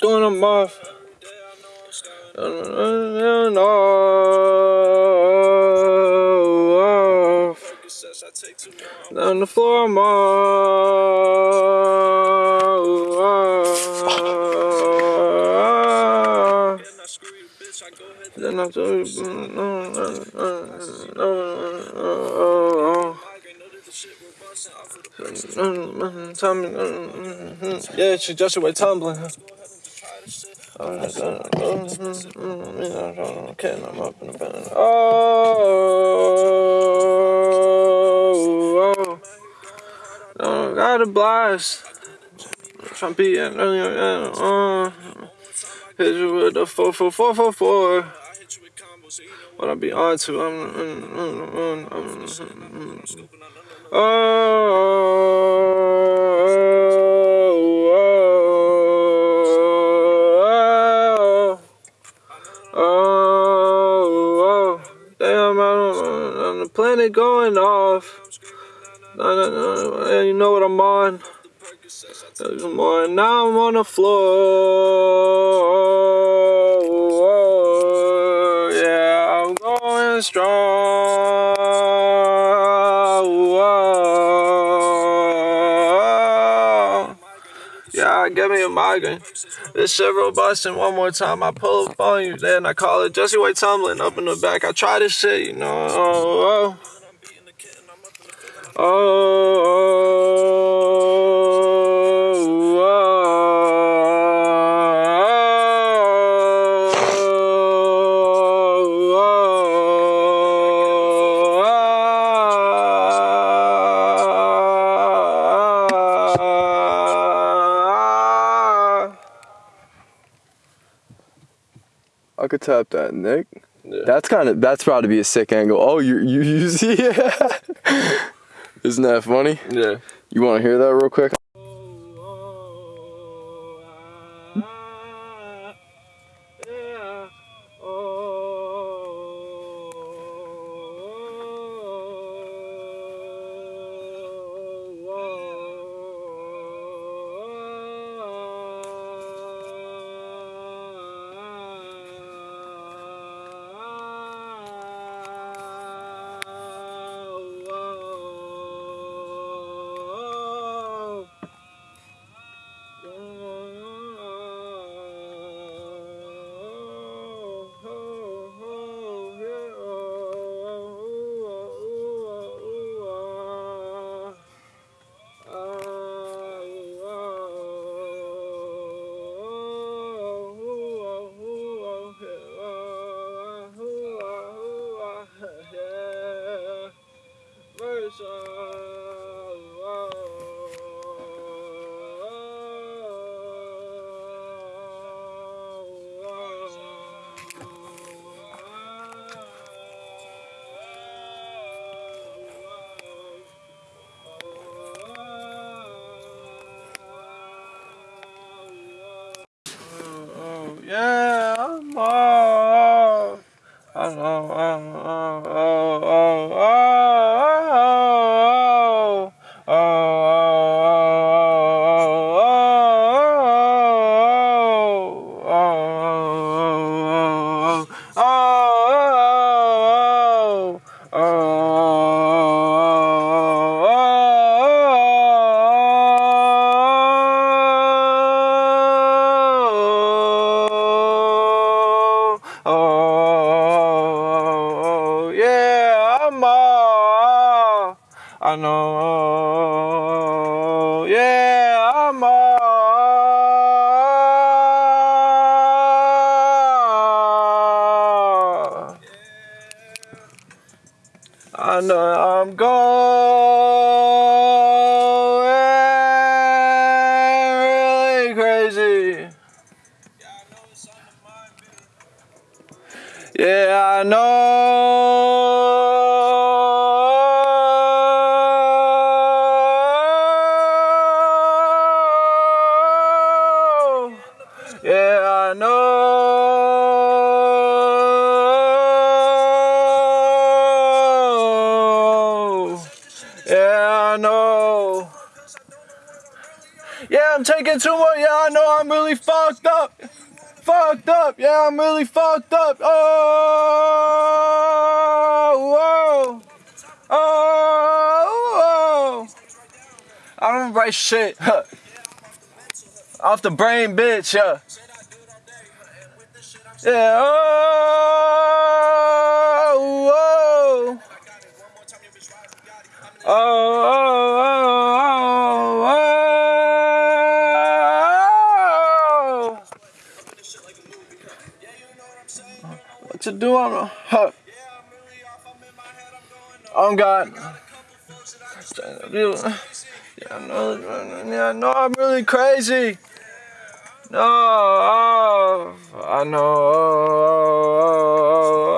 Going I'm off. And off. Down the floor I'm off. Then I told you, Tell me, yeah, she just away tumbling. Okay, I'm up in the bed. Oh, oh, oh, got a blast. Trumpy and uh, hit you with the four four four four four. What I be on to? I'm, I'm, I'm, oh, oh, oh, damn, I'm the planet going off. And you know what I'm on. I'm on. Now I'm on the floor. Yeah, I'm going strong. A migraine. This shit robust, and one more time I pull up on you. Then I call it Jesse White tumbling up in the back. I try this shit, you know. Oh, oh. I could tap that, Nick. Yeah. That's kind of that's to be a sick angle. Oh, you you you see? Isn't that funny? Yeah. You want to hear that real quick? Yeah, I'm off. I know, oh, oh, oh, oh, oh, oh, oh, off. I know, yeah, I'm off. I know I'm going really crazy. Yeah, I know. I know. Yeah, I'm taking too much. Yeah, I know I'm really fucked up. Fucked up. Yeah, I'm really fucked up. Oh, whoa. Oh, whoa. I don't write shit. Off the brain, bitch. Yeah. Yeah. Oh, What you doing? Huh. Oh God. Yeah, I know, yeah, I know I'm really crazy. No, oh, I know. Oh, oh, oh, oh, oh.